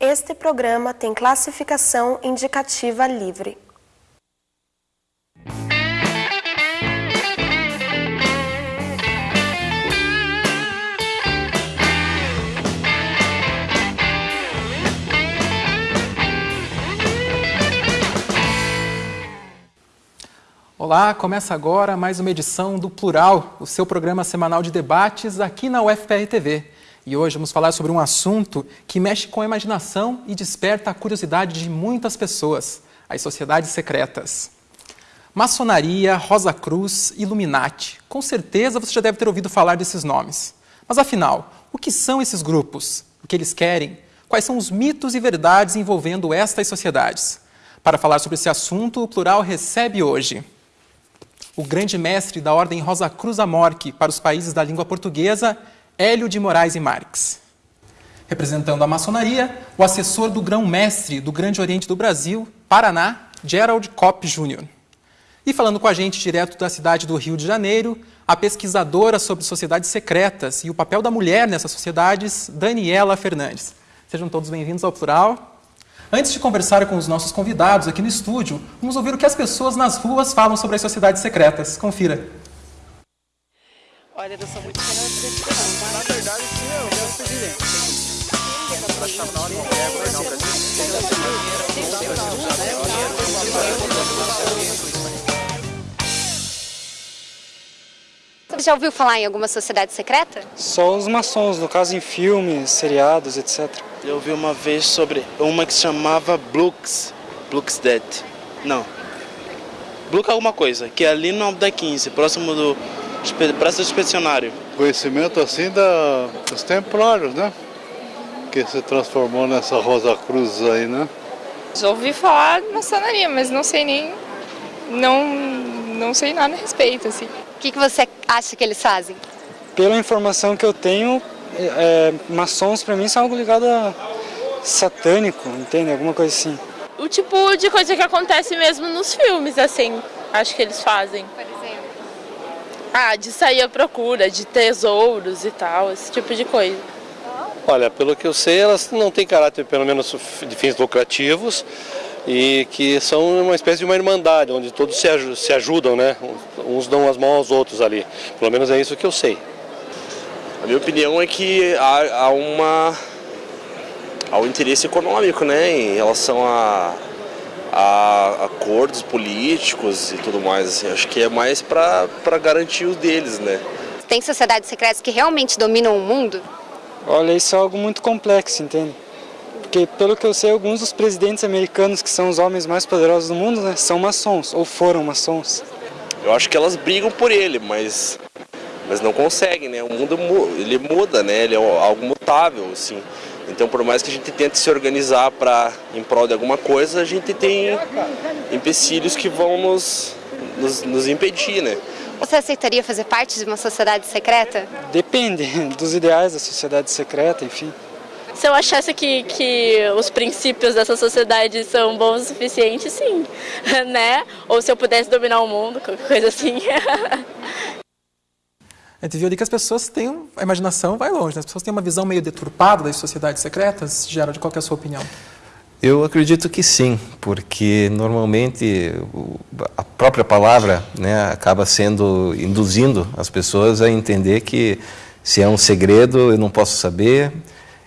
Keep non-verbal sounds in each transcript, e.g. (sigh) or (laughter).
Este programa tem classificação indicativa livre. Olá, começa agora mais uma edição do Plural, o seu programa semanal de debates aqui na UFPR TV. E hoje vamos falar sobre um assunto que mexe com a imaginação e desperta a curiosidade de muitas pessoas, as sociedades secretas. Maçonaria, Rosa Cruz, Illuminati. Com certeza você já deve ter ouvido falar desses nomes. Mas afinal, o que são esses grupos? O que eles querem? Quais são os mitos e verdades envolvendo estas sociedades? Para falar sobre esse assunto, o Plural recebe hoje o grande mestre da Ordem Rosa Cruz Amorque para os países da língua portuguesa Hélio de Moraes e Marques. Representando a maçonaria, o assessor do grão-mestre do Grande Oriente do Brasil, Paraná, Gerald Kopp Jr. E falando com a gente direto da cidade do Rio de Janeiro, a pesquisadora sobre sociedades secretas e o papel da mulher nessas sociedades, Daniela Fernandes. Sejam todos bem-vindos ao Plural. Antes de conversar com os nossos convidados aqui no estúdio, vamos ouvir o que as pessoas nas ruas falam sobre as sociedades secretas. Confira. Olha, eu sou muito não, tá? Na verdade, sim, eu quero ser presidente. Você já ouviu falar em alguma sociedade secreta? Só os maçons, no caso em filmes, seriados, etc. Eu vi uma vez sobre uma que se chamava Blux, Blux Dead. Não. Blux alguma coisa, que é ali no Alto da 15, próximo do Praça do Inspecionário. Conhecimento assim da, dos templários, né? Que se transformou nessa Rosa Cruz aí, né? Já ouvi falar de maçonaria, mas não sei nem. Não, não sei nada a respeito, assim. O que, que você acha que eles fazem? Pela informação que eu tenho, é, maçons para mim são algo ligado a satânico, entende? Alguma coisa assim. O tipo de coisa que acontece mesmo nos filmes, assim, acho que eles fazem. Ah, de sair à procura de tesouros e tal, esse tipo de coisa. Olha, pelo que eu sei, elas não têm caráter, pelo menos, de fins lucrativos e que são uma espécie de uma irmandade, onde todos se, aj se ajudam, né? Uns dão as mãos aos outros ali. Pelo menos é isso que eu sei. A minha opinião é que há, há uma há um interesse econômico, né, em relação a, a acordos políticos e tudo mais. Assim. Acho que é mais para garantir os deles, né? Tem sociedades secretas que realmente dominam o mundo? Olha, isso é algo muito complexo, entende? Porque, pelo que eu sei, alguns dos presidentes americanos, que são os homens mais poderosos do mundo, né, são maçons, ou foram maçons. Eu acho que elas brigam por ele, mas, mas não conseguem, né? O mundo ele muda, né? Ele é algo mutável, assim. Então, por mais que a gente tente se organizar para em prol de alguma coisa, a gente tem empecilhos que vão nos, nos, nos impedir, né? Você aceitaria fazer parte de uma sociedade secreta? Depende (laughs) dos ideais da sociedade secreta, enfim. Se eu achasse que, que os princípios dessa sociedade são bons o suficiente, sim, (laughs) né? Ou se eu pudesse dominar o mundo, qualquer coisa assim. (laughs) A gente viu ali que as pessoas têm, a imaginação vai longe, né? as pessoas têm uma visão meio deturpada das sociedades secretas. Gerald, qual é a sua opinião? Eu acredito que sim, porque normalmente a própria palavra né, acaba sendo, induzindo as pessoas a entender que se é um segredo eu não posso saber,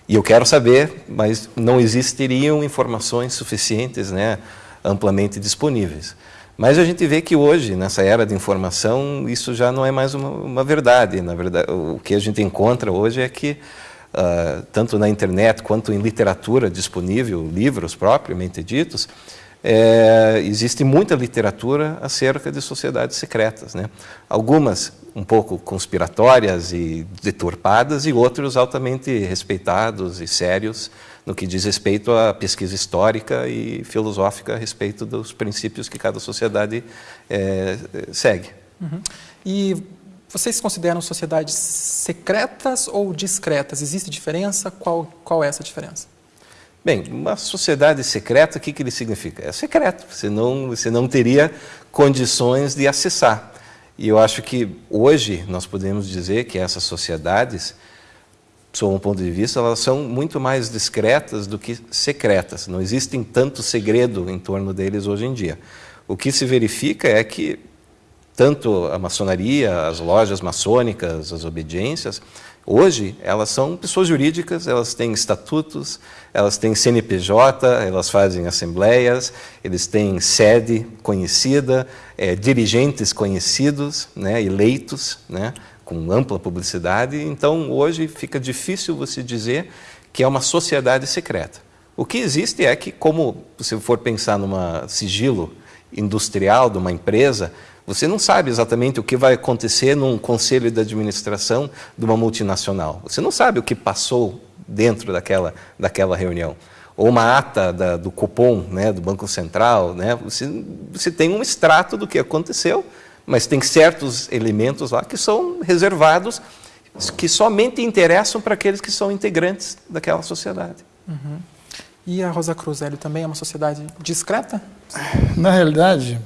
e eu quero saber, mas não existiriam informações suficientes, né, amplamente disponíveis. Mas a gente vê que hoje, nessa era de informação, isso já não é mais uma, uma verdade. Na verdade, o que a gente encontra hoje é que, uh, tanto na internet quanto em literatura disponível, livros propriamente ditos, é, existe muita literatura acerca de sociedades secretas. Né? Algumas um pouco conspiratórias e deturpadas e outros altamente respeitados e sérios no que diz respeito à pesquisa histórica e filosófica a respeito dos princípios que cada sociedade é, segue. Uhum. E vocês consideram sociedades secretas ou discretas? Existe diferença? Qual, qual é essa diferença? Bem, uma sociedade secreta, o que, que ele significa? É secreto, você não, você não teria condições de acessar. E eu acho que hoje nós podemos dizer que essas sociedades sob um ponto de vista, elas são muito mais discretas do que secretas. Não existem tanto segredo em torno deles hoje em dia. O que se verifica é que tanto a maçonaria, as lojas maçônicas, as obediências, hoje elas são pessoas jurídicas, elas têm estatutos, elas têm CNPJ, elas fazem assembleias, eles têm sede conhecida, é, dirigentes conhecidos, né, eleitos, né, com ampla publicidade. Então, hoje fica difícil você dizer que é uma sociedade secreta. O que existe é que, como se for pensar numa sigilo industrial de uma empresa, você não sabe exatamente o que vai acontecer num conselho de administração de uma multinacional. Você não sabe o que passou dentro daquela, daquela reunião. Ou uma ata da, do Copom, né, do Banco Central. Né, você, você tem um extrato do que aconteceu, mas tem certos elementos lá que são reservados, que somente interessam para aqueles que são integrantes daquela sociedade. Uhum. E a Rosa Cruzelli também é uma sociedade discreta? Na realidade,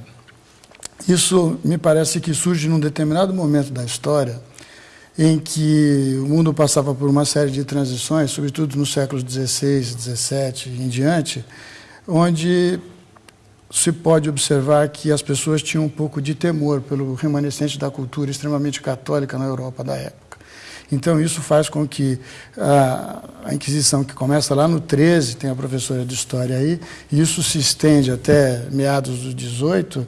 isso me parece que surge num determinado momento da história em que o mundo passava por uma série de transições, sobretudo nos séculos XVI, XVII e em diante, onde se pode observar que as pessoas tinham um pouco de temor pelo remanescente da cultura extremamente católica na Europa da época. Então, isso faz com que a, Inquisição, que começa lá no 13, tem a professora de História aí, e isso se estende até meados do 18,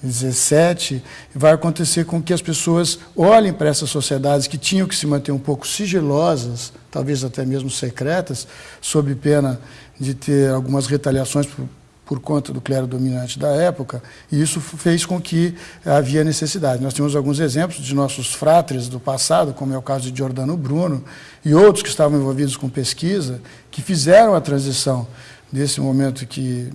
17, vai acontecer com que as pessoas olhem para essas sociedades que tinham que se manter um pouco sigilosas, talvez até mesmo secretas, sob pena de ter algumas retaliações por, por conta do clero dominante da época, e isso fez com que havia necessidade. Nós temos alguns exemplos de nossos fratres do passado, como é o caso de Giordano Bruno, e outros que estavam envolvidos com pesquisa, que fizeram a transição desse momento que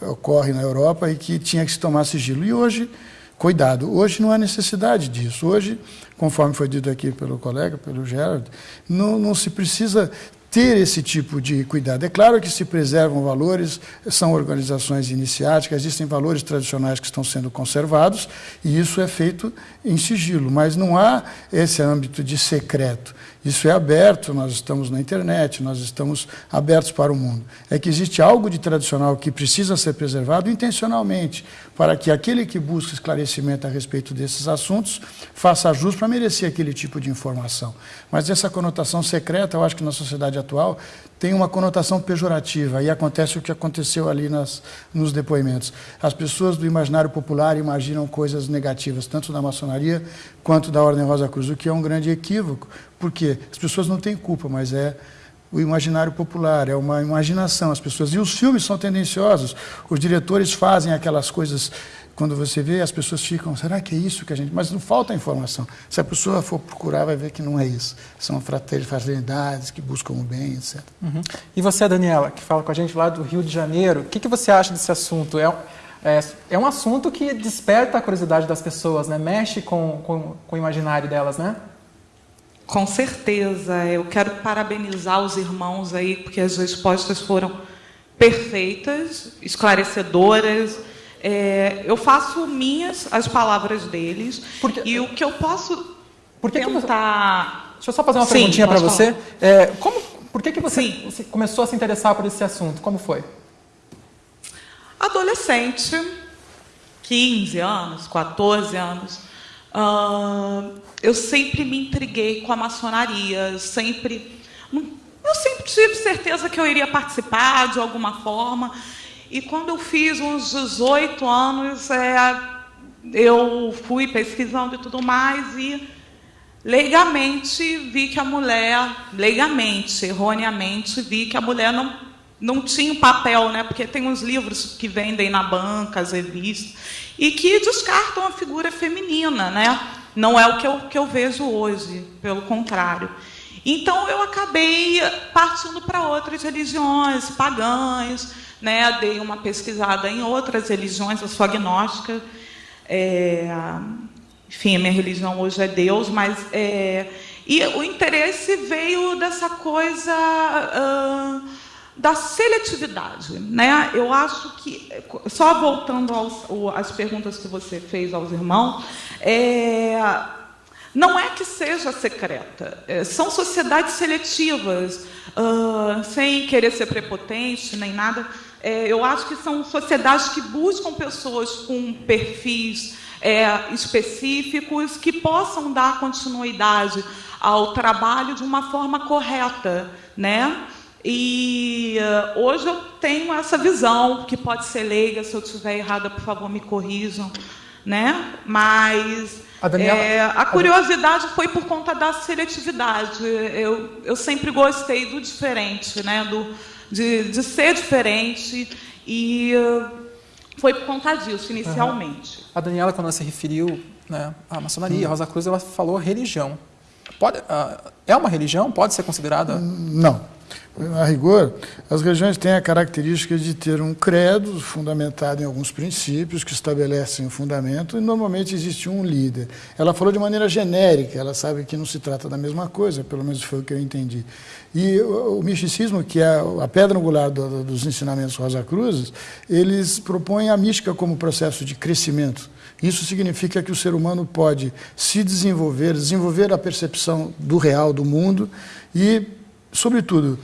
ocorre na Europa e que tinha que se tomar sigilo. E hoje, cuidado, hoje não há necessidade disso. Hoje, conforme foi dito aqui pelo colega, pelo Gerard, não, não se precisa ter esse tipo de cuidado. É claro que se preservam valores, são organizações iniciáticas, existem valores tradicionais que estão sendo conservados, e isso é feito em sigilo, mas não há esse âmbito de secreto. Isso é aberto, nós estamos na internet, nós estamos abertos para o mundo. É que existe algo de tradicional que precisa ser preservado intencionalmente, para que aquele que busca esclarecimento a respeito desses assuntos faça jus para merecer aquele tipo de informação. Mas essa conotação secreta, eu acho que na sociedade atual tem uma conotação pejorativa e acontece o que aconteceu ali nas, nos depoimentos. As pessoas do imaginário popular imaginam coisas negativas, tanto da maçonaria quanto da Ordem Rosa Cruz, o que é um grande equívoco, porque as pessoas não têm culpa, mas é o imaginário popular, é uma imaginação. As pessoas e os filmes são tendenciosos. Os diretores fazem aquelas coisas quando você vê, as pessoas ficam, será que é isso que a gente. Mas não falta informação. Se a pessoa for procurar, vai ver que não é isso. São fraternidades que buscam o bem, etc. Uhum. E você, Daniela, que fala com a gente lá do Rio de Janeiro, o que, que você acha desse assunto? É, é, é, um assunto que desperta a curiosidade das pessoas, né? mexe com, com, com o imaginário delas, né? Com certeza. Eu quero parabenizar os irmãos aí, porque as respostas foram perfeitas, esclarecedoras é, eu faço minhas as palavras deles Porque, e o que eu posso por que tentar... Que você... Deixa eu só fazer uma Sim, perguntinha para você. É, como, por que, que você, você começou a se interessar por esse assunto? Como foi? Adolescente, 15 anos, 14 anos, uh, eu sempre me intriguei com a maçonaria, sempre... Eu sempre tive certeza que eu iria participar de alguma forma. E quando eu fiz uns 18 anos, é, eu fui pesquisando e tudo mais e leigamente vi que a mulher, leigamente, erroneamente, vi que a mulher não, não tinha um papel, né? porque tem uns livros que vendem na banca, as revistas, e que descartam a figura feminina. Né? Não é o que eu, que eu vejo hoje, pelo contrário. Então eu acabei partindo para outras religiões pagãs, né, dei uma pesquisada em outras religiões, eu sou agnóstica. É, enfim, a minha religião hoje é Deus, mas. É, e o interesse veio dessa coisa uh, da seletividade. Né? Eu acho que, só voltando às perguntas que você fez aos irmãos, é, Não é que seja secreta, é, são sociedades seletivas, uh, sem querer ser prepotente nem nada. É, eu acho que são sociedades que buscam pessoas com perfis é, específicos que possam dar continuidade ao trabalho de uma forma correta, né? E uh, hoje eu tenho essa visão, que pode ser leiga, se eu estiver errada, por favor, me corrijam. Né? Mas a, Daniela, é, a curiosidade foi por conta da seletividade. Eu, eu sempre gostei do diferente, né? do, de, de ser diferente, e uh, foi por conta disso, inicialmente. Uhum. A Daniela, quando ela se referiu né, à maçonaria, a Rosa Cruz, ela falou religião. Pode, uh, é uma religião? Pode ser considerada? Não. A rigor, as religiões têm a característica de ter um credo fundamentado em alguns princípios que estabelecem o fundamento e normalmente existe um líder. Ela falou de maneira genérica, ela sabe que não se trata da mesma coisa, pelo menos foi o que eu entendi. E o, o misticismo, que é a pedra angular do, dos ensinamentos Rosa Cruzes, eles propõem a mística como processo de crescimento. Isso significa que o ser humano pode se desenvolver, desenvolver a percepção do real, do mundo e, sobretudo,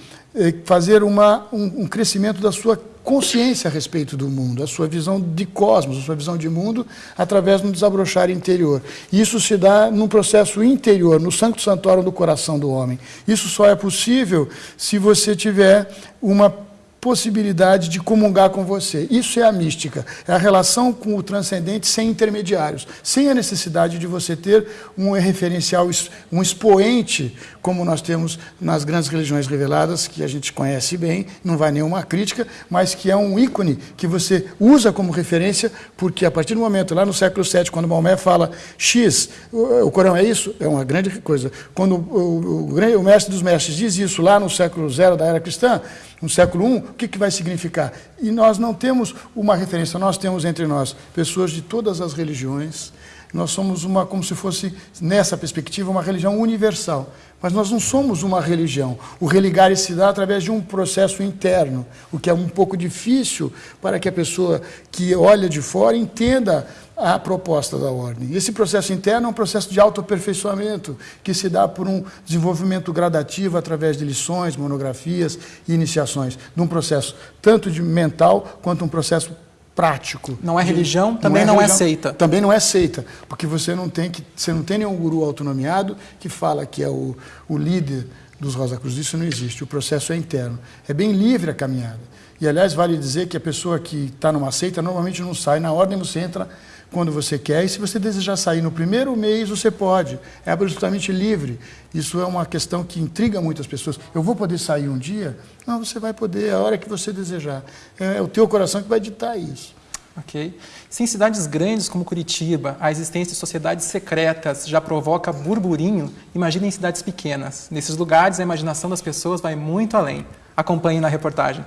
fazer uma, um, um crescimento da sua consciência a respeito do mundo, a sua visão de cosmos, a sua visão de mundo, através do desabrochar interior. Isso se dá num processo interior, no Sancto Santorum do coração do homem. Isso só é possível se você tiver uma possibilidade de comungar com você. Isso é a mística, é a relação com o transcendente sem intermediários, sem a necessidade de você ter um referencial, um expoente, como nós temos nas grandes religiões reveladas, que a gente conhece bem, não vai nenhuma crítica, mas que é um ícone que você usa como referência, porque a partir do momento, lá no século VII, quando Maomé fala X, o Corão é isso, é uma grande coisa. Quando o, o, o mestre dos mestres diz isso lá no século zero da era cristã, no século I, o que, que vai significar? E nós não temos uma referência, nós temos entre nós pessoas de todas as religiões, nós somos uma, como se fosse, nessa perspectiva, uma religião universal. Mas nós não somos uma religião. O religar se dá através de um processo interno, o que é um pouco difícil para que a pessoa que olha de fora entenda a proposta da ordem. Esse processo interno é um processo de autoaperfeiçoamento, que se dá por um desenvolvimento gradativo através de lições, monografias e iniciações, num processo tanto de mental quanto um processo prático. Não é religião, também não é, não é seita. Também não é seita, porque você não tem que você não tem nenhum guru autonomiado que fala que é o, o líder dos Rosa Cruz. Isso não existe. O processo é interno. É bem livre a caminhada. E aliás vale dizer que a pessoa que está numa seita normalmente não sai na ordem, você entra quando você quer. E se você desejar sair no primeiro mês, você pode. É absolutamente livre. Isso é uma questão que intriga muitas pessoas. Eu vou poder sair um dia? Não, você vai poder a hora que você desejar. É o teu coração que vai ditar isso. Ok. Se em cidades grandes como Curitiba a existência de sociedades secretas já provoca burburinho, imagine em cidades pequenas. Nesses lugares a imaginação das pessoas vai muito além. Acompanhe na reportagem.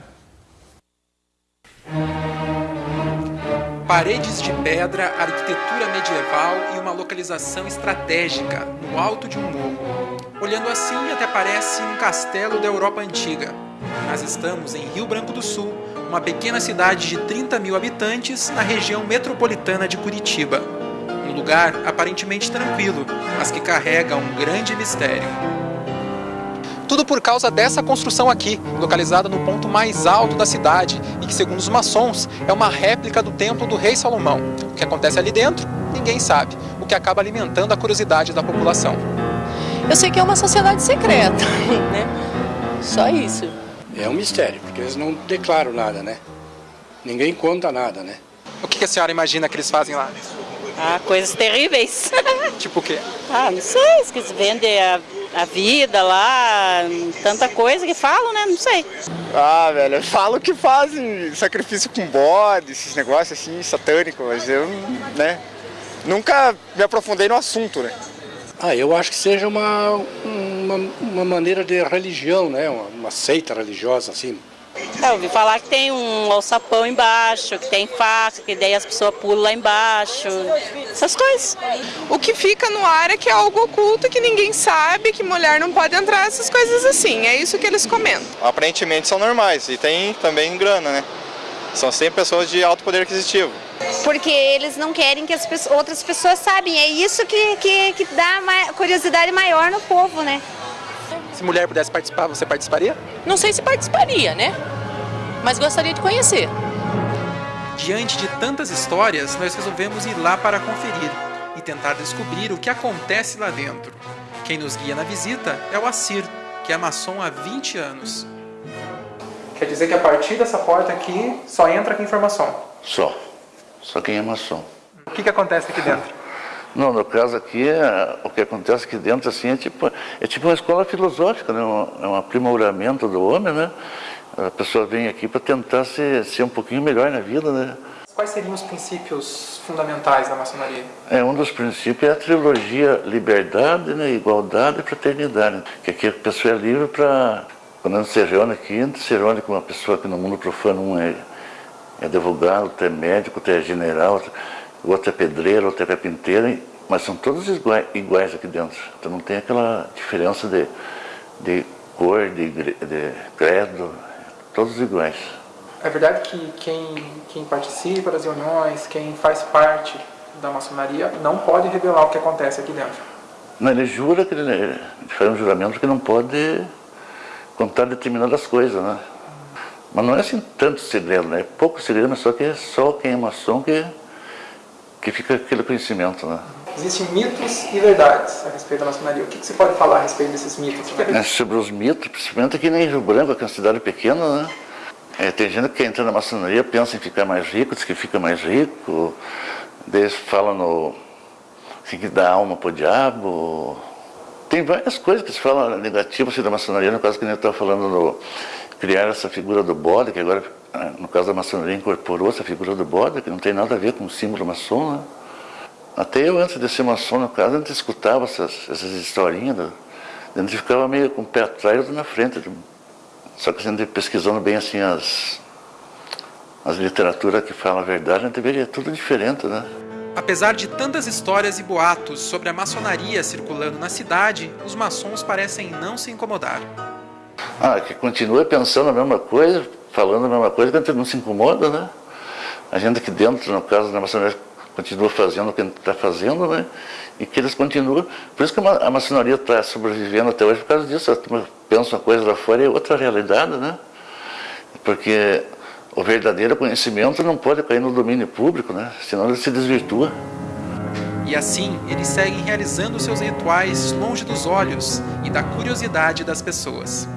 Paredes de pedra, arquitetura medieval e uma localização estratégica, no alto de um morro. Olhando assim, até parece um castelo da Europa antiga. Nós estamos em Rio Branco do Sul, uma pequena cidade de 30 mil habitantes na região metropolitana de Curitiba. Um lugar aparentemente tranquilo, mas que carrega um grande mistério. Tudo por causa dessa construção aqui, localizada no ponto mais alto da cidade e que, segundo os maçons, é uma réplica do templo do rei Salomão. O que acontece ali dentro, ninguém sabe, o que acaba alimentando a curiosidade da população. Eu sei que é uma sociedade secreta, (laughs) né? Só isso. É um mistério, porque eles não declaram nada, né? Ninguém conta nada, né? O que a senhora imagina que eles fazem lá? Ah, coisas terríveis. tipo o quê? Ah, não sei, que vendem a a vida lá, tanta coisa que falam, né? Não sei. Ah, velho, eu falo que fazem sacrifício com bode, esses negócios assim, satânicos, mas eu, né, nunca me aprofundei no assunto, né? Ah, eu acho que seja uma, uma, uma maneira de religião, né? Uma, uma seita religiosa, assim. É, eu ouvi falar que tem um alçapão embaixo, que tem faca, que daí as pessoas pulam lá embaixo, essas coisas. O que fica no ar é que é algo oculto, que ninguém sabe, que mulher não pode entrar, essas coisas assim. É isso que eles comentam. Aparentemente são normais e tem também grana, né? São sempre pessoas de alto poder aquisitivo. Porque eles não querem que as pessoas, outras pessoas saibam. É isso que, que, que dá curiosidade maior no povo, né? Se mulher pudesse participar, você participaria? Não sei se participaria, né? Mas gostaria de conhecer. Diante de tantas histórias, nós resolvemos ir lá para conferir e tentar descobrir o que acontece lá dentro. Quem nos guia na visita é o Assir, que é maçom há 20 anos. Quer dizer que a partir dessa porta aqui, só entra quem for maçom? Só. Só quem é maçom. O que, que acontece aqui dentro? Não, no caso aqui, é, o que acontece aqui dentro assim, é, tipo, é tipo uma escola filosófica, né? é um aprimoramento do homem, né? A pessoa vem aqui para tentar ser, ser um pouquinho melhor na vida, né? Quais seriam os princípios fundamentais da maçonaria? É, um dos princípios é a trilogia liberdade, né, igualdade e fraternidade. Que aqui a pessoa é livre para, quando se reúne aqui, se reúne com uma pessoa que no mundo profano um é, é advogado, outro é médico, outro é general, outro é pedreiro, outro é carpinteiro, mas são todos iguais, iguais aqui dentro. Então não tem aquela diferença de, de cor, de, de credo, todos iguais. É verdade que quem, quem participa das reuniões, quem faz parte da maçonaria, não pode revelar o que acontece aqui dentro? Não, ele jura que ele faz um juramento que não pode contar determinadas coisas, né? Mas não é assim tanto segredo, né? É pouco segredo, mas só que é só quem é maçom que, que fica aquele conhecimento, né? Existem mitos e verdades a respeito da maçonaria. O que, que você pode falar a respeito desses mitos? É, sobre os mitos, principalmente aqui em Rio Branco, que é uma cidade pequena, né? É, tem gente que entra na maçonaria, pensa em ficar mais rico, diz que fica mais rico, eles falam no, assim, que dá alma para o diabo. Tem várias coisas que se falam negativas assim, da maçonaria, no caso que eu estava falando no criar essa figura do bode, que agora, no caso da maçonaria, incorporou essa figura do bode, que não tem nada a ver com o símbolo maçom. Né? Até eu, antes de ser maçom, no caso, a gente escutava essas, essas historinhas, a gente ficava meio com o pé atrás ou na frente. Só que a gente pesquisando bem assim as, as literaturas que falam a verdade, a gente vê que é tudo diferente, né? Apesar de tantas histórias e boatos sobre a maçonaria circulando na cidade, os maçons parecem não se incomodar. Ah, que continua pensando a mesma coisa, falando a mesma coisa, que a gente não se incomoda, né? A gente aqui dentro, no caso da maçonaria, continua fazendo o que a gente está fazendo, né? E que eles continuam. Por isso que a maçonaria está sobrevivendo até hoje, por causa disso. A turma pensa uma coisa lá fora e é outra realidade, né? Porque o verdadeiro conhecimento não pode cair no domínio público, né? Senão ele se desvirtua. E assim, eles seguem realizando seus rituais longe dos olhos e da curiosidade das pessoas.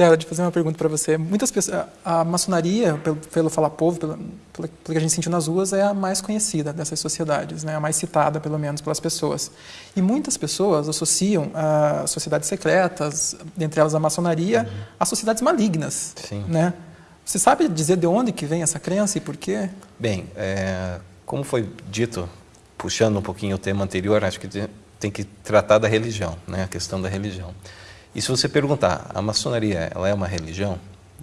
Gerald, fazer uma pergunta para você. Muitas pessoas, a maçonaria, pelo, pelo falar povo, pelo, pelo, que a gente sentiu nas ruas, é a mais conhecida dessas sociedades, né? a mais citada, pelo menos, pelas pessoas. E muitas pessoas associam a sociedades secretas, dentre elas a maçonaria, uhum. a sociedades malignas. Sim. Né? Você sabe dizer de onde que vem essa crença e por quê? Bem, é, como foi dito, puxando um pouquinho o tema anterior, acho que tem que tratar da religião, né? a questão da religião. E se você perguntar, a maçonaria ela é uma religião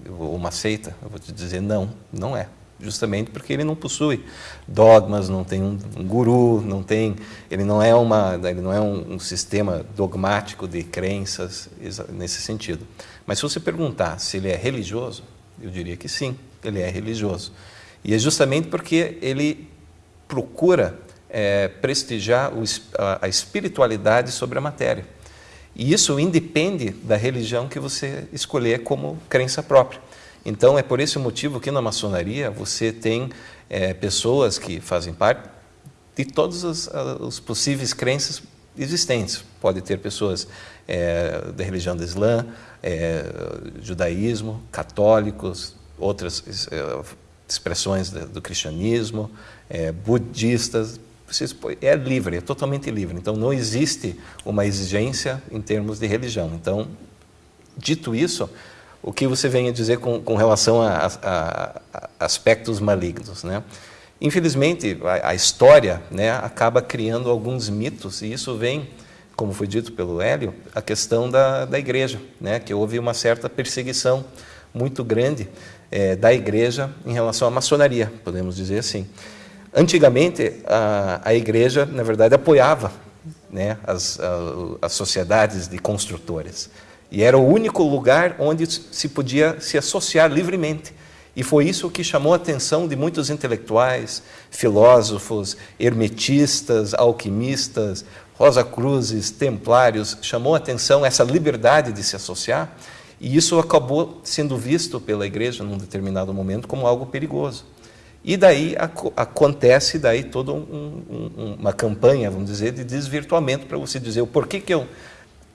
ou uma seita? Eu vou te dizer não, não é. Justamente porque ele não possui dogmas, não tem um, um guru, não tem, ele não é uma, ele não é um, um sistema dogmático de crenças nesse sentido. Mas se você perguntar se ele é religioso, eu diria que sim, ele é religioso. E é justamente porque ele procura é, prestigiar a espiritualidade sobre a matéria. E isso independe da religião que você escolher como crença própria. Então, é por esse motivo que na maçonaria você tem é, pessoas que fazem parte de todas as, as possíveis crenças existentes. Pode ter pessoas é, da religião do Islã, é, judaísmo, católicos, outras é, expressões do, do cristianismo, é, é livre, é totalmente livre. Então, não existe uma exigência em termos de religião. Então, dito isso, o que você vem a dizer com, com relação a, a, a, aspectos malignos, né? Infelizmente, a, a, história né, acaba criando alguns mitos, e isso vem, como foi dito pelo Hélio, a questão da, da igreja, né, que houve uma certa perseguição muito grande é, da igreja em relação à maçonaria, podemos dizer assim. Antigamente, a, a igreja, na verdade, apoiava né, as, as sociedades de construtores. E era o único lugar onde se podia se associar livremente. E foi isso que chamou a atenção de muitos intelectuais, filósofos, hermetistas, alquimistas, Rosa Cruzes, templários, chamou a atenção essa liberdade de se associar, e isso acabou sendo visto pela igreja num determinado momento como algo perigoso. E daí ac acontece daí toda um, um, uma campanha, vamos dizer, de desvirtuamento para você dizer o porquê que eu,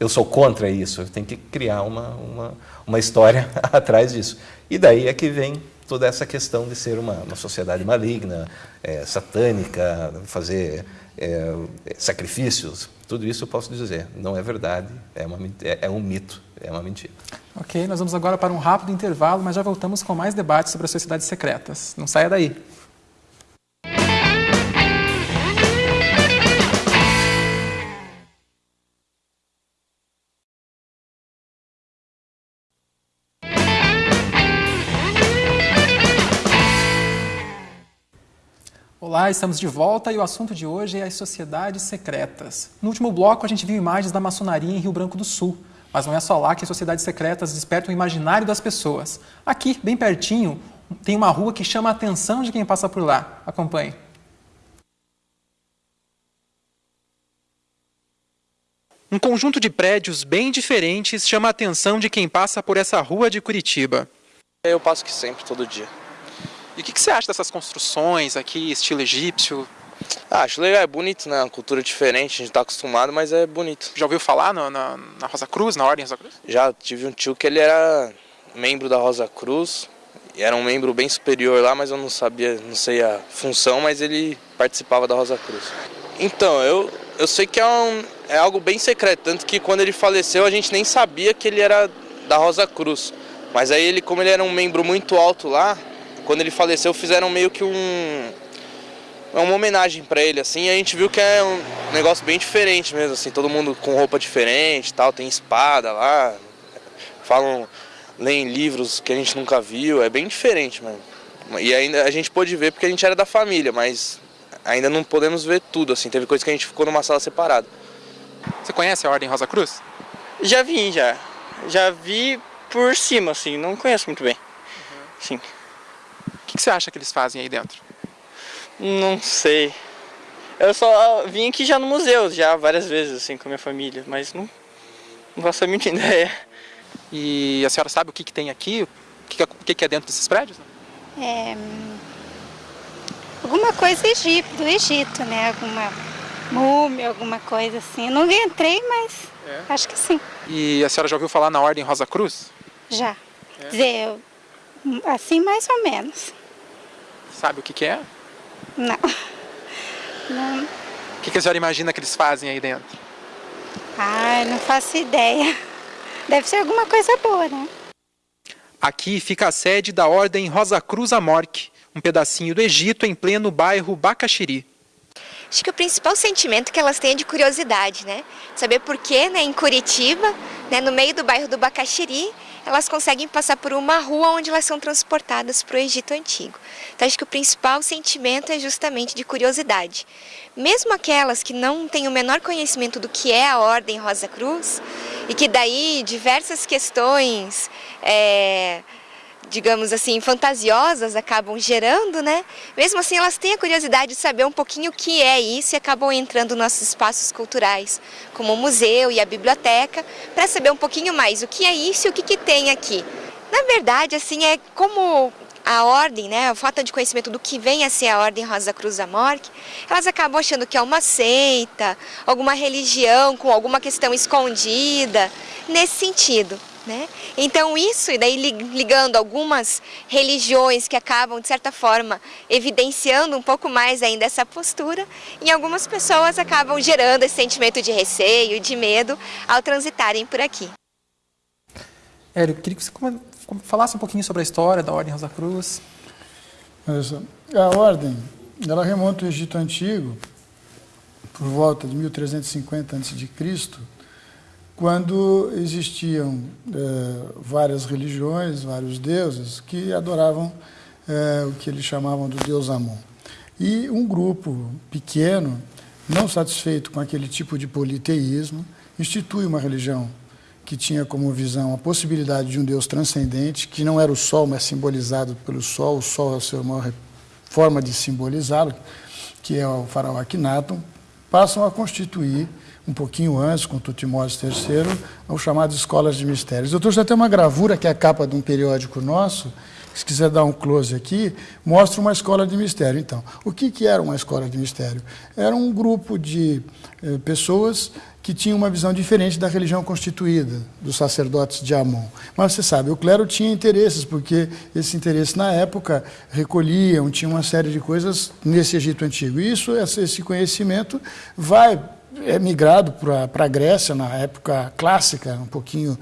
eu sou contra isso. Eu tenho que criar uma, uma, uma história (laughs) atrás disso. E daí é que vem toda essa questão de ser uma, uma sociedade maligna, é, satânica, fazer é, sacrifícios. Tudo isso eu posso dizer. Não é verdade, é, uma, é, é um mito, é uma mentira. Ok, nós vamos agora para um rápido intervalo, mas já voltamos com mais debates sobre as sociedades secretas. Não saia daí. Olá, estamos de volta e o assunto de hoje é as sociedades secretas. No último bloco, a gente viu imagens da maçonaria em Rio Branco do Sul. Mas não é só lá que as sociedades secretas despertam o imaginário das pessoas. Aqui, bem pertinho, tem uma rua que chama a atenção de quem passa por lá. Acompanhe. Um conjunto de prédios bem diferentes chama a atenção de quem passa por essa rua de Curitiba. Eu passo aqui sempre, todo dia. E o que, que, você acha dessas construções aqui, estilo egípcio? Ah, acho legal, é bonito, né? Uma cultura diferente, a gente está acostumado, mas é bonito. Já ouviu falar no, na, na Rosa Cruz, na Ordem Rosa Cruz? Já, tive um tio que ele era membro da Rosa Cruz, e era um membro bem superior lá, mas eu não sabia, não sei a função, mas ele participava da Rosa Cruz. Então, eu, eu sei que é, um, é algo bem secreto, tanto que quando ele faleceu a gente nem sabia que ele era da Rosa Cruz. Mas aí ele, como ele era um membro muito alto lá, quando ele faleceu, fizeram meio que um uma homenagem para ele assim, e a gente viu que é um negócio bem diferente mesmo assim, todo mundo com roupa diferente, tal, tem espada lá, falam, leem livros que a gente nunca viu, é bem diferente, mano. E ainda a gente pôde ver porque a gente era da família, mas ainda não podemos ver tudo assim, teve coisa que a gente ficou numa sala separada. Você conhece a Ordem Rosa Cruz? Já vi, já. Já vi por cima assim, não conheço muito bem. Uhum. Sim que, que você acha que eles fazem aí dentro? Não sei. Eu só vim aqui já no museu, já várias vezes, assim, com a minha família, mas não, não faço a mínima (laughs) ideia. E a senhora sabe o que, que tem aqui? O que, que, que é dentro desses prédios? É, alguma coisa Egito, do Egito, né? Alguma múmia, alguma coisa assim. Eu não entrei, mas é. acho que sim. E a senhora já ouviu falar na Ordem Rosa Cruz? Já. É. Dizer, assim mais ou menos. Sabe o que, que é? Não. Não. O que, que a senhora imagina que eles fazem aí dentro? Ai, não faço ideia. Deve ser alguma coisa boa, né? Aqui fica a sede da Ordem Rosa Cruz Amorque, um pedacinho do Egito em pleno bairro Bacaxiri. Acho que o principal sentimento que elas têm é de curiosidade, né? Saber por que, né, em Curitiba, né, no meio do bairro do Bacaxiri, elas conseguem passar por uma rua onde elas são transportadas para o Egito Antigo. Então acho que o principal sentimento é justamente de curiosidade. Mesmo aquelas que não têm o menor conhecimento do que é a Ordem Rosa Cruz, e que daí diversas questões... É, digamos assim, fantasiosas acabam gerando, né? Mesmo assim, elas têm a curiosidade de saber um pouquinho o que é isso e acabam entrando nos nossos espaços culturais, como o museu e a biblioteca, para saber um pouquinho mais o que é isso e o que, que tem aqui. Na verdade, assim, é como a ordem, né, a falta de conhecimento do que vem a ser a Ordem Rosa Cruz da Morte, elas acabam achando que é uma seita, alguma religião com alguma questão escondida, nesse sentido. Né? Então isso, e daí ligando algumas religiões que acabam, de certa forma, evidenciando um pouco mais ainda essa postura, em algumas pessoas acabam gerando esse sentimento de receio, de medo, ao transitarem por aqui. Érico, queria que você falasse um pouquinho sobre a história da Ordem Rosa Cruz. A Ordem, ela remonta ao Egito Antigo, por volta de 1350 a.C., quando existiam é, várias religiões, vários deuses que adoravam é, o que eles chamavam do deus Amon. E um grupo pequeno não satisfeito com aquele tipo de politeísmo, institui uma religião que tinha como visão a possibilidade de um Deus transcendente, que não era o Sol, mas simbolizado pelo Sol, o Sol é a sua maior forma de simbolizá-lo, que é o faraó Akhenaton, passam a constituir, um pouquinho antes, com Tutmoses III, o chamado Escolas de Mistérios. Eu trouxe até uma gravura, que é a capa de um periódico nosso, se quiser dar um close aqui, mostra uma escola de mistério. Então, o que, que era uma escola de mistério? Era um grupo de eh, pessoas que tinham uma visão diferente da religião constituída, dos sacerdotes de Amon. Mas você sabe, o clero tinha interesses, porque esse interesse na época recolhiam, tinha uma série de coisas nesse Egito Antigo. E isso, esse conhecimento vai é migrado para a Grécia na época clássica, um pouquinho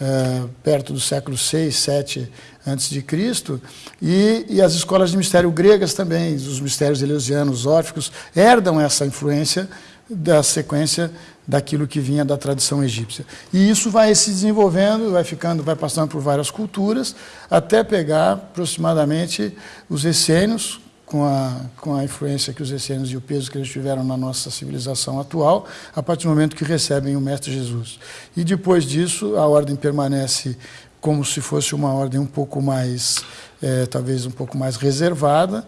uh, perto do século 6, 7 antes de Cristo, e, e, as escolas de mistério gregas também, os mistérios eleusianos, órficos, herdam essa influência da sequência daquilo que vinha da tradição egípcia. E isso vai se desenvolvendo, vai ficando, vai passando por várias culturas, até pegar aproximadamente os essênios, com a, com a influência que os essênios e o peso que eles tiveram na nossa civilização atual, a partir do momento que recebem o Mestre Jesus. E depois disso, a ordem permanece como se fosse uma ordem um pouco mais, é, talvez um pouco mais reservada,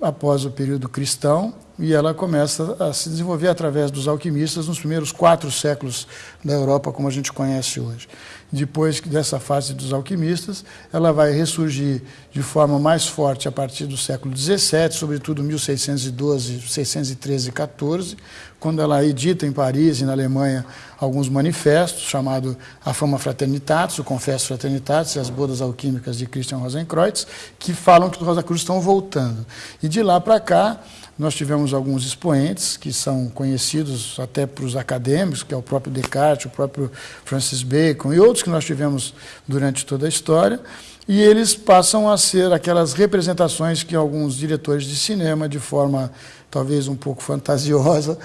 após o período cristão, e ela começa a se desenvolver através dos alquimistas nos primeiros quatro séculos da Europa, como a gente conhece hoje. Depois dessa fase dos alquimistas, ela vai ressurgir de forma mais forte a partir do século XVII, sobretudo 1612, 613 e 14, quando ela edita em Paris e na Alemanha alguns manifestos, chamado A Fama Fraternitatis, o Confesso Fraternitatis e as Bodas Alquímicas de Christian Rosenkreutz, que falam que os Rosa Cruz estão voltando. E de lá para cá, nós tivemos alguns expoentes que são conhecidos até para os acadêmicos, que é o próprio Descartes, o próprio Francis Bacon e outros que nós tivemos durante toda a história, e eles passam a ser aquelas representações que alguns diretores de cinema, de forma talvez um pouco fantasiosa,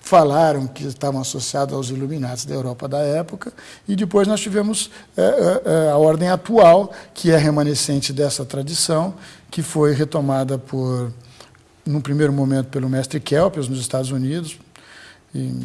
falaram que estavam associados aos iluminados da Europa da época, e depois nós tivemos é, é, a ordem atual, que é remanescente dessa tradição, que foi retomada por num primeiro momento pelo mestre Kelpius nos Estados Unidos, em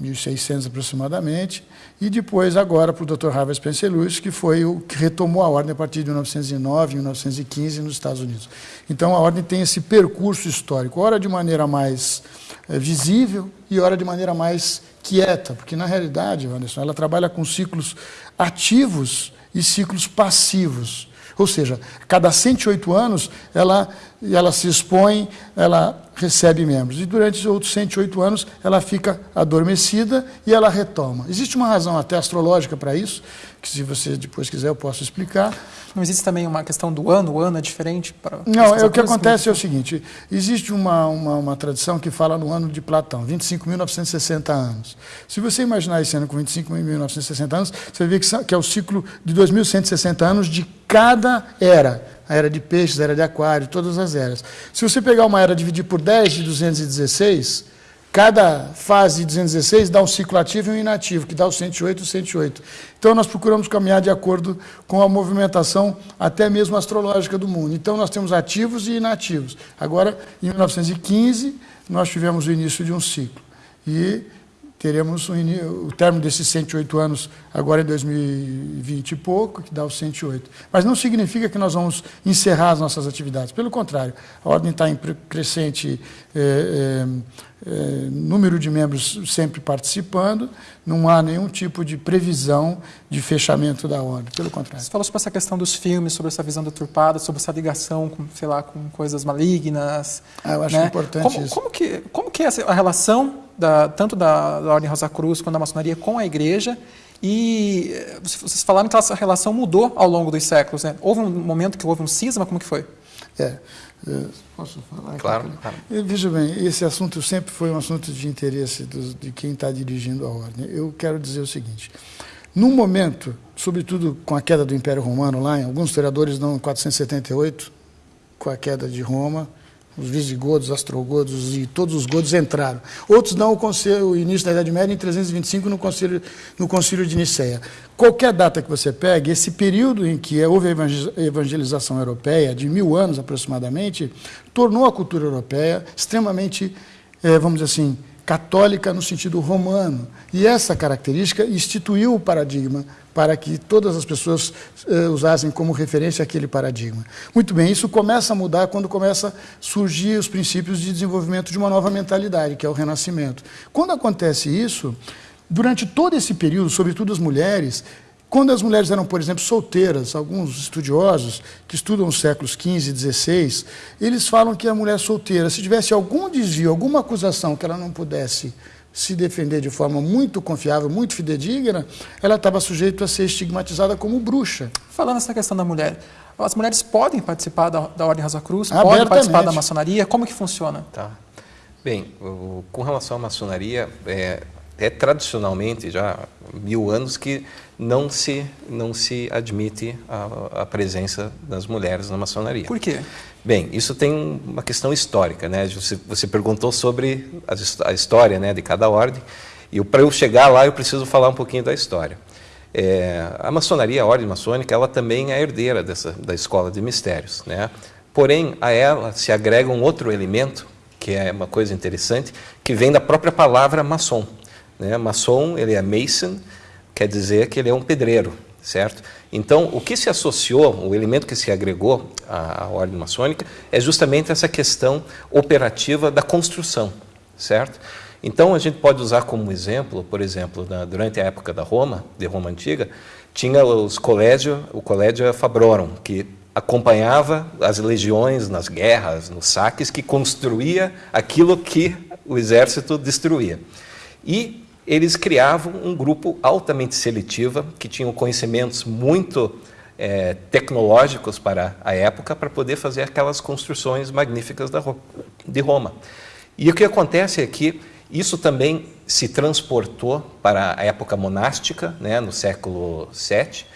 1600 aproximadamente, e depois agora para o Dr. Harvey Spencer Lewis, que foi o que retomou a ordem a partir de 1909, 1915 nos Estados Unidos. Então a ordem tem esse percurso histórico, ora de maneira mais é, visível e ora de maneira mais quieta, porque na realidade, Anderson, ela trabalha com ciclos ativos e ciclos passivos. Ou seja, cada 108 anos ela, ela se expõe, ela recebe membros. E durante os outros 108 anos ela fica adormecida e ela retoma. Existe uma razão até astrológica para isso, que se você depois quiser eu posso explicar. Não existe também uma questão do ano? O ano é diferente? Para Não, é, o que acontece é o seguinte, existe uma, uma, uma, tradição que fala no ano de Platão, 25.960 anos. Se você imaginar esse ano com 25.960 anos, você vê que, que é o ciclo de 2.160 anos de cada era. A era de peixes, a era de aquário, todas as eras. Se você pegar uma era e dividir por 10 de 216, Cada fase de 216 dá um ciclo ativo e um inativo, que dá o 108 e o 108. Então, nós procuramos caminhar de acordo com a movimentação, até mesmo astrológica do mundo. Então, nós temos ativos e inativos. Agora, em 1915, nós tivemos o início de um ciclo. E teremos o, término desses 108 anos agora em 2020 e pouco, que dá os 108. Mas não significa que nós vamos encerrar as nossas atividades. Pelo contrário, a ordem está em crescente é, é, é, número de membros sempre participando, não há nenhum tipo de previsão de fechamento da ordem, pelo contrário. Você falou sobre essa questão dos filmes, sobre essa visão deturpada, sobre essa ligação com, sei lá, com coisas malignas. Ah, eu acho né? importante como, isso. Como que, como que é a relação da, tanto da, da Ordem Rosa Cruz quanto da maçonaria com a igreja e eh, vocês falaram que essa relação mudou ao longo dos séculos, né? Houve um momento que houve um cisma, como que foi? É, é posso falar? Claro. claro. Veja bem, esse assunto sempre foi um assunto de interesse do, de quem está dirigindo a ordem. Eu quero dizer o seguinte, num momento, sobretudo com a queda do Império Romano lá, alguns historiadores dão 478, com a queda de Roma, os visigodos, astrogodos e todos os godos entraram. Outros dão o, conselho, o início da Idade Média em 325 no concílio, no concílio de Nicéia. Qualquer data que você pegue, esse período em que houve a evangelização europeia, de mil anos aproximadamente, tornou a cultura europeia extremamente, eh, vamos dizer assim, católica no sentido romano. E essa característica instituiu o paradigma para que todas as pessoas uh, usassem como referência aquele paradigma. Muito bem, isso começa a mudar quando começa a surgir os princípios de desenvolvimento de uma nova mentalidade, que é o renascimento. Quando acontece isso, durante todo esse período, sobretudo as mulheres, quando as mulheres eram, por exemplo, solteiras, alguns estudiosos que estudam os séculos XV e XVI, eles falam que a mulher solteira, se tivesse algum desvio, alguma acusação que ela não pudesse se defender de forma muito confiável, muito fidedigna, ela estava sujeita a ser estigmatizada como bruxa. Falando nessa questão da mulher, as mulheres podem participar da, da Ordem Rosa Cruz, podem participar da maçonaria, como que funciona? Tá. Bem, o, com relação à maçonaria, é, é tradicionalmente já mil anos que não se não se admite a, a, presença das mulheres na maçonaria. Por quê? Bem, isso tem uma questão histórica, né? Você, você perguntou sobre a, a, história, né, de cada ordem. E para eu chegar lá, eu preciso falar um pouquinho da história. É, a maçonaria, a ordem maçônica, ela também é herdeira dessa da escola de mistérios, né? Porém, a ela se agrega um outro elemento que é uma coisa interessante, que vem da própria palavra maçom. Né? Maçom, ele é mason, quer dizer que ele é um pedreiro, certo? Então, o que se associou, o elemento que se agregou à, à ordem maçônica é justamente essa questão operativa da construção, certo? Então, a gente pode usar como exemplo, por exemplo, na, durante a época da Roma, de Roma Antiga, tinha os colégios, o colégio Fabrorum, que acompanhava as legiões nas guerras, nos saques, que construía aquilo que o exército destruía. E eles criavam um grupo altamente seletivo, que tinham conhecimentos muito é, tecnológicos para a época, para poder fazer aquelas construções magníficas da, de Roma. E o que acontece é que isso também se transportou para a época monástica, né, no século VII,